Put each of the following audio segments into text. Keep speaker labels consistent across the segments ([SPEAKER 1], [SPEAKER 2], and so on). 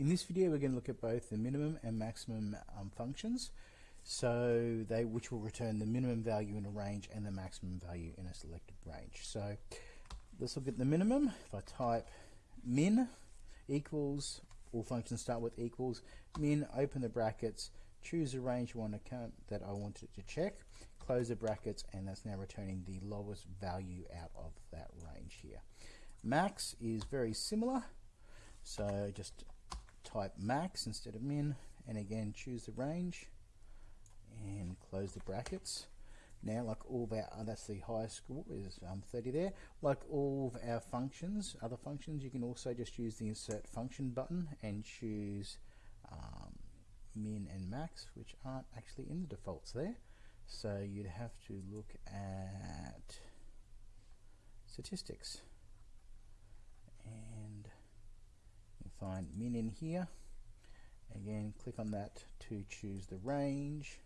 [SPEAKER 1] In this video we're going to look at both the minimum and maximum um, functions so they which will return the minimum value in a range and the maximum value in a selected range. So let's look at the minimum. If I type min equals, all functions start with equals, min, open the brackets, choose a range one account that I wanted to check, close the brackets, and that's now returning the lowest value out of that range here. Max is very similar, so just type max instead of min, and again choose the range, and close the brackets. Now, like all of our, uh, that's the highest score is um, 30 there. Like all of our functions, other functions, you can also just use the insert function button and choose um, min and max, which aren't actually in the defaults there. So you'd have to look at statistics and you find min in here. Again, click on that to choose the range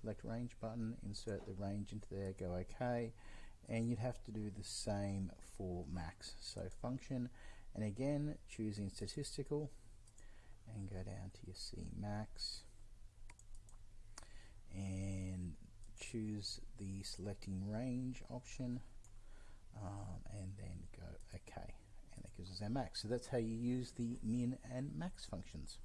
[SPEAKER 1] select range button, insert the range into there, go OK, and you'd have to do the same for max. So function, and again choosing statistical, and go down to your C max, and choose the selecting range option, um, and then So that's how you use the min and max functions.